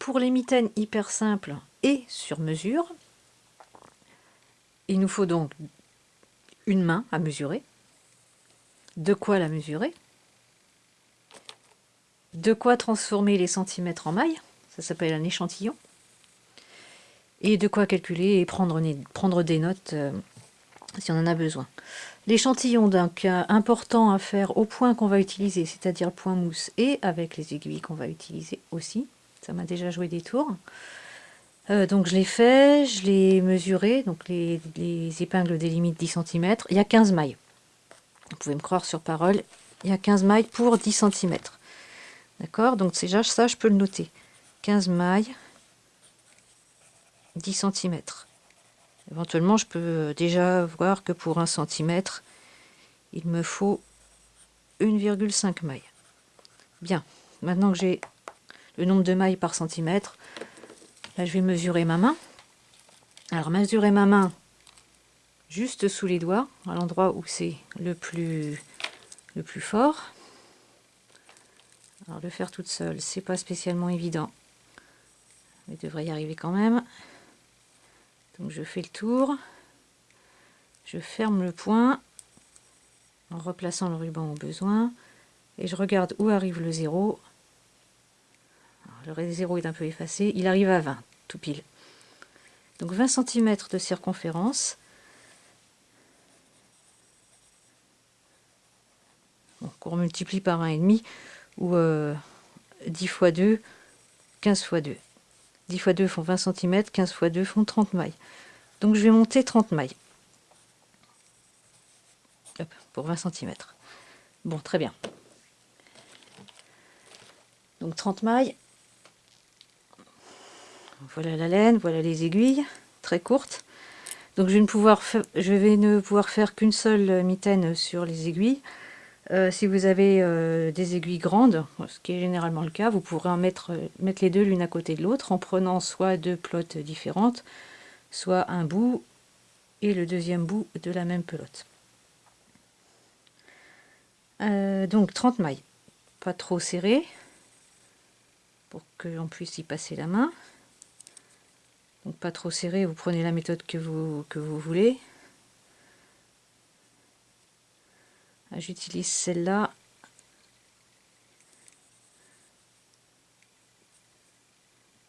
pour les mitaines hyper simples et sur mesure, il nous faut donc une main à mesurer. De quoi la mesurer? De quoi transformer les centimètres en mailles Ça s'appelle un échantillon. Et de quoi calculer et prendre, des notes euh, si on en a besoin. L'échantillon donc important à faire au point qu'on va utiliser, c'est-à-dire le point mousse, et avec les aiguilles qu'on va utiliser aussi. Ça m'a déjà joué des tours. Euh, donc je l'ai fait, je l'ai mesuré, donc les, épingles délimitent 10 cm. Il y a 15 mailles. Vous pouvez me croire sur parole, il y a 15 mailles pour 10 cm. D'accord? Donc déjà ça, je peux le noter. 15 mailles, 10 cm. Éventuellement, je peux déjà voir que pour 1 cm, il me faut 1,5 mailles. Bien, maintenant que j'ai le nombre de mailles par centimètre, là je vais mesurer ma main. Alors mesurer ma main juste sous les doigts, à l'endroit où c'est le plus, fort. Alors le faire toute seule, c'est pas spécialement évident. Mais devrait y arriver quand même. Donc je fais le tour, je ferme le point en replaçant le ruban au besoin et je regarde où arrive le zéro. Le zéro est un peu effacé, il arrive à 20, tout pile. Donc 20 cm de circonférence. Donc on multiplie par 1,5 ou 10 euh, x 2, 15 x 2. 10 x 2 font 20 cm, 15 x 2 font 30 mailles. Donc je vais monter 30 mailles. pour 20 cm. Bon, très bien. Donc 30 mailles. Voilà la laine, voilà les aiguilles, très courtes. Donc je vais ne pouvoir, je vais ne pouvoir faire qu'une seule mitaine sur les aiguilles. Euh, si vous avez euh, des aiguilles grandes, ce qui est généralement le cas, vous pourrez en mettre, euh, mettre les deux l'une à côté de l'autre en prenant soit deux plottes différentes, soit un bout et le deuxième bout de la même pelote. donc 30 mailles, pas trop serré pour qu'on puisse y passer la main. Donc pas trop serré, vous prenez la méthode que vous, que vous voulez. Ah, j'utilise celle-là.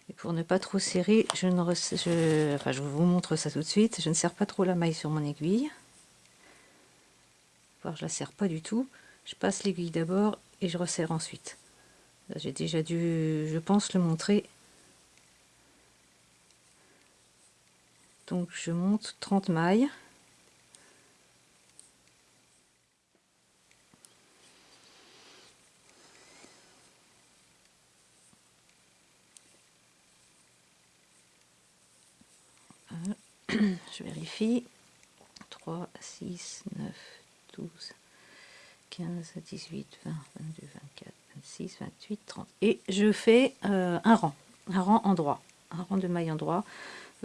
Et pour ne pas trop serrer, je ne je, enfin, je vous montre ça tout de suite. Je ne serre pas trop la maille sur mon aiguille. Voir, je la serre pas du tout. Je passe l'aiguille d'abord et je resserre ensuite. J'ai déjà dû, je pense, le montrer. Donc je monte 30 mailles. je vérifie. 3, 6, 9, 12, 15, 18, 20, 22, 24, 26, 28, 30. Et je fais euh, un rang, un rang en droit, un rang de mailles en droit.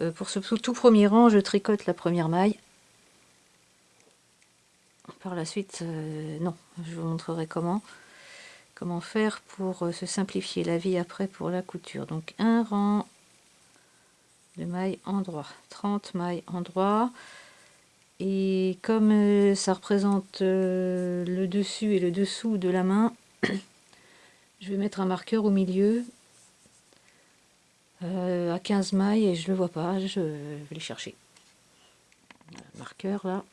Euh, pour ce tout premier rang, je tricote la première maille. Par la suite, euh, non, je vous montrerai comment comment faire pour se simplifier la vie après pour la couture. Donc un rang de mailles en droit 30 mailles en droit et comme euh, ça représente euh, le dessus et le dessous de la main je vais mettre un marqueur au milieu euh, à 15 mailles et je le vois pas je vais les chercher marqueur là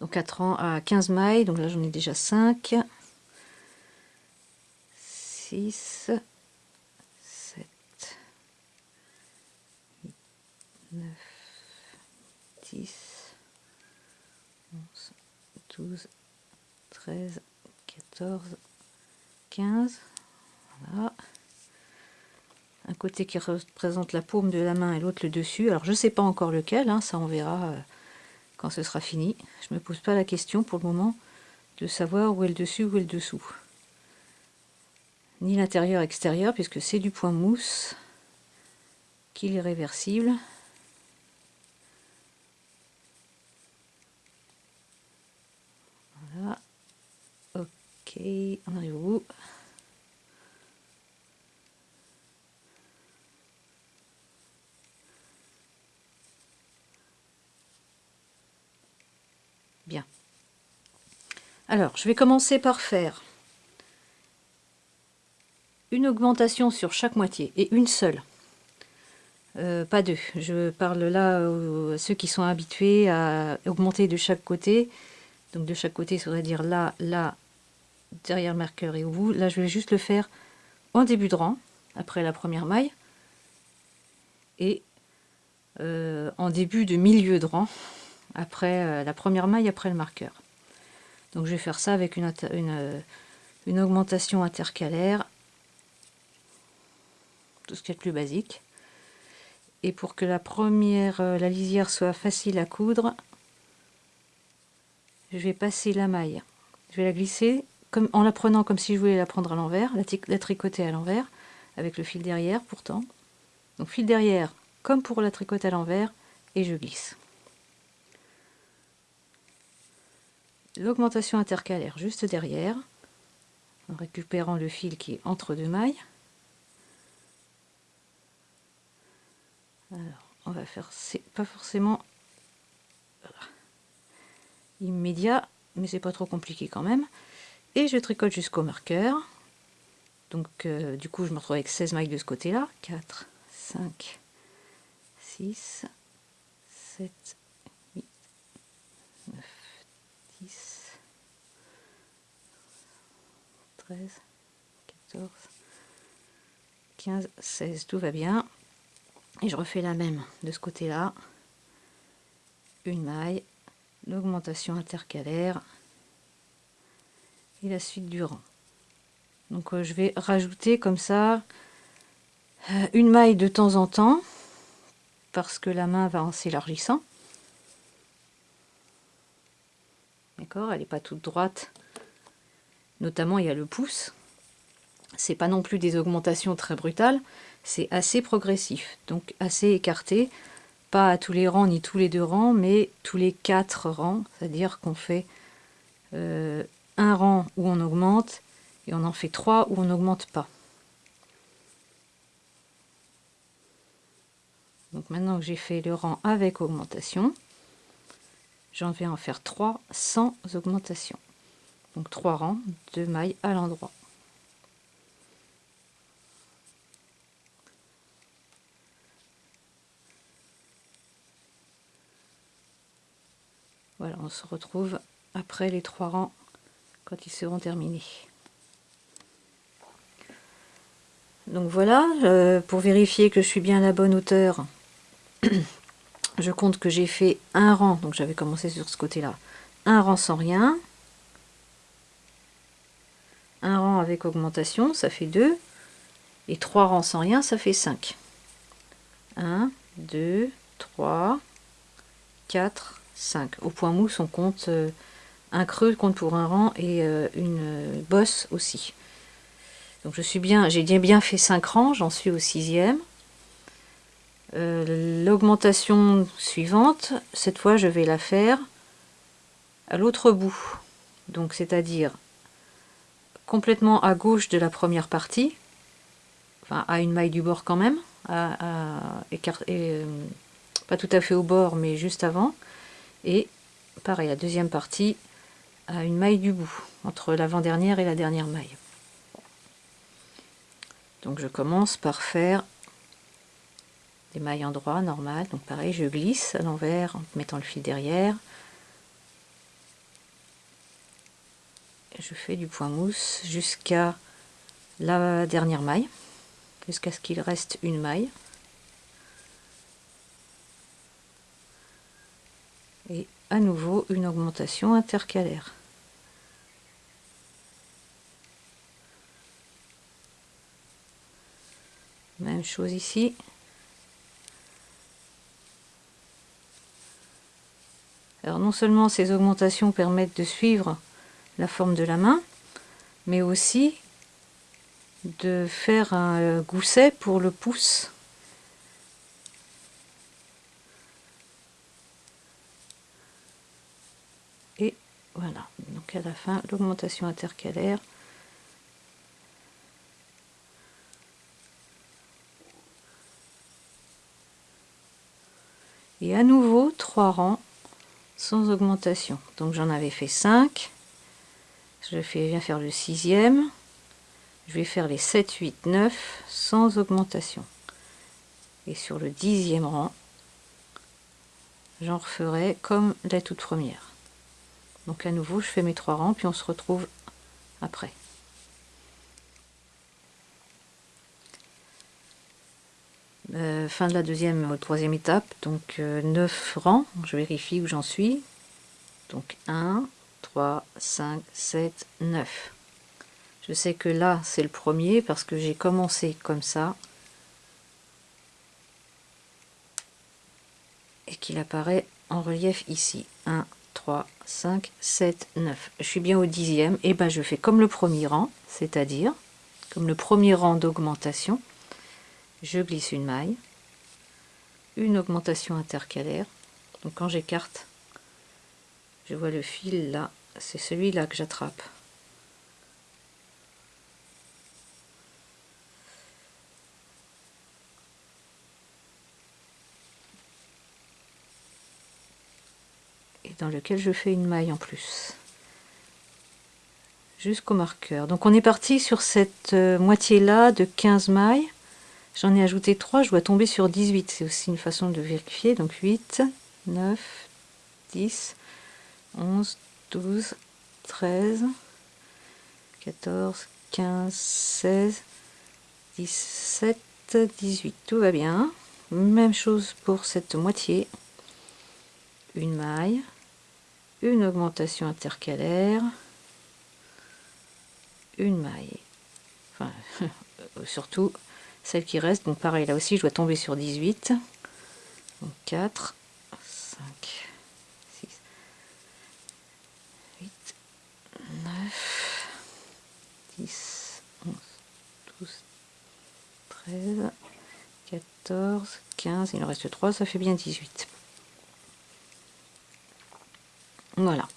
donc à, à 15 mailles donc là j'en ai déjà 5 6 9, 10, 11, 12, 13, 14, 15. Voilà. Côté qui représente la paume de la main et l'autre le dessus. Alors je ne sais pas encore lequel, hein, ça on verra euh, quand ce sera fini. Je ne me pose pas la question pour le moment de savoir où est le dessus, où est le dessous. Ni l'intérieur extérieur puisque c'est du point mousse qu'il est réversible. on arrive au bout. Alors, je vais commencer par faire une augmentation sur chaque moitié, et une seule. Euh, pas deux. Je parle là à ceux qui sont habitués à augmenter de chaque côté. Donc de chaque côté, ça voudrait dire là, là, derrière le marqueur et au bout. Là, je vais juste le faire en début de rang, après la première maille. Et euh, en début de milieu de rang, après euh, la première maille, après le marqueur. Donc je vais faire ça avec une, une, augmentation intercalaire. Tout ce qui est plus basique. Et pour que la première, euh, la lisière soit facile à coudre, je vais passer la maille. Je vais la glisser en la prenant comme si je voulais la prendre à l'envers, la, tricoter à l'envers, avec le fil derrière pourtant. Donc fil derrière comme pour la tricoter à l'envers, et je glisse. L'augmentation intercalaire juste derrière, en récupérant le fil qui est entre deux mailles. Alors, on va faire, c'est pas forcément immédiat, mais c'est pas trop compliqué quand même. Et je tricote jusqu'au marqueur. Donc, euh, du coup, je me retrouve avec 16 mailles de ce côté-là. 4, 5, 6, 7, 8, 9, 10, 13, 14, 15, 16. Tout va bien. Et je refais la même de ce côté-là. Une maille, l'augmentation intercalaire et la suite du rang. Donc euh, je vais rajouter comme ça euh, une maille de temps en temps parce que la main va en s'élargissant. D'accord Elle n'est pas toute droite. Notamment, il y a le pouce. C'est pas non plus des augmentations très brutales c'est assez progressif, donc assez écarté, pas à tous les rangs ni tous les deux rangs, mais tous les quatre rangs, c'est-à-dire qu'on fait euh, un rang où on augmente et on en fait trois où on n'augmente pas. Donc maintenant que j'ai fait le rang avec augmentation, j'en vais en faire trois sans augmentation. Donc trois rangs, de mailles à l'endroit. Voilà, on se retrouve après les trois rangs quand ils seront terminés. Donc voilà, euh, pour vérifier que je suis bien à la bonne hauteur, je compte que j'ai fait un rang, donc j'avais commencé sur ce côté-là, un rang sans rien, un rang avec augmentation, ça fait 2, et trois rangs sans rien, ça fait 5. 1, 2, 3, 4, 5. Au point mousse, on compte euh, un creux compte pour un rang et euh, une bosse aussi. Donc je suis bien, j'ai bien fait 5 rangs, j'en suis au sixième. Euh, l'augmentation suivante, cette fois je vais la faire à l'autre bout. Donc c'est-à-dire complètement à gauche de la première partie, enfin à une maille du bord quand même, à, pas tout à fait au bord mais juste avant et pareil la deuxième partie à une maille du bout entre l'avant-dernière et la dernière maille donc je commence par faire des mailles en droit normal donc pareil je glisse à l'envers en mettant le fil derrière je fais du point mousse jusqu'à la dernière maille jusqu'à ce qu'il reste une maille et à nouveau une augmentation intercalaire. Même chose ici. Alors non seulement ces augmentations permettent de suivre la forme de la main, mais aussi de faire un gousset pour le pouce. Voilà, donc à la fin, l'augmentation intercalaire. Et à nouveau, trois rangs sans augmentation. Donc j'en avais fait 5. je fais, viens faire le sixième, je vais faire les 7, 8, 9 sans augmentation. Et sur le dixième rang, j'en referai comme la toute première. Donc à nouveau, je fais mes trois rangs, puis on se retrouve après. Euh, fin de la deuxième ou troisième étape, donc 9 euh, rangs, je vérifie où j'en suis. Donc 1, 3, 5, 7, 9. Je sais que là, c'est le premier parce que j'ai commencé comme ça. Et qu'il apparaît en relief ici. 1, 3, 5, 7, 9. Je suis bien au dixième. Et ben je fais comme le premier rang, c'est-à-dire comme le premier rang d'augmentation. Je glisse une maille, une augmentation intercalaire. Donc quand j'écarte, je vois le fil là, c'est celui-là que j'attrape. dans lequel je fais une maille en plus jusqu'au marqueur donc on est parti sur cette euh, moitié là de 15 mailles j'en ai ajouté 3 je dois tomber sur 18 c'est aussi une façon de vérifier. Donc 8 9 10 11 12 13 14 15 16 17 18 tout va bien. Même chose pour cette moitié. Une maille. Une augmentation intercalaire, une maille. Enfin, surtout celle qui reste. Donc pareil, là aussi, je dois tomber sur 18. Donc 4, 5, 6, 8, 9, 10, 11, 12, 13, 14, 15. Il en reste 3, ça fait bien 18. Voilà.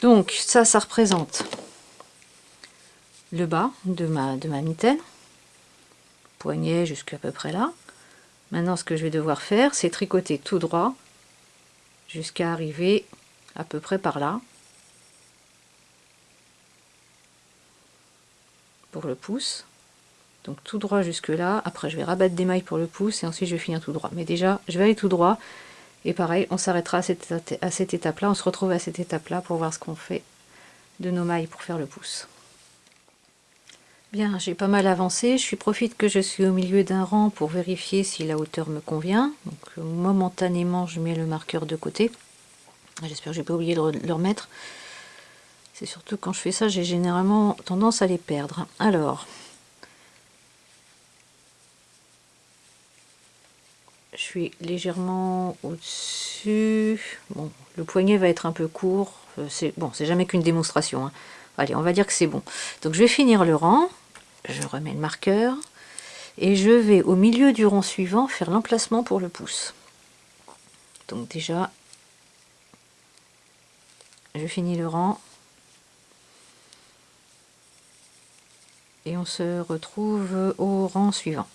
Donc ça, ça représente le bas de ma, de ma mitaine. Poignet jusqu'à peu près là. Maintenant, ce que je vais devoir faire, c'est tricoter tout droit jusqu'à arriver à peu près par là. Pour le pouce. Donc tout droit jusque là. Après, je vais rabattre des mailles pour le pouce et ensuite je vais finir tout droit. Mais déjà, je vais aller tout droit et pareil, on s'arrêtera à cette, étape-là, on se retrouve à cette étape-là pour voir ce qu'on fait de nos mailles pour faire le pouce. Bien, j'ai pas mal avancé, je profite que je suis au milieu d'un rang pour vérifier si la hauteur me convient. Donc euh, momentanément, je mets le marqueur de côté. J'espère que j'ai pas oublié de le remettre. C'est surtout quand je fais ça, j'ai généralement tendance à les perdre. Alors, je suis légèrement au-dessus. Bon, le poignet va être un peu court. Euh, c'est bon, c'est jamais qu'une démonstration. Hein. Allez, on va dire que c'est bon. Donc je vais finir le rang. Je remets le marqueur. Et je vais au milieu du rang suivant faire l'emplacement pour le pouce. Donc déjà, je finis le rang. Et on se retrouve au rang suivant.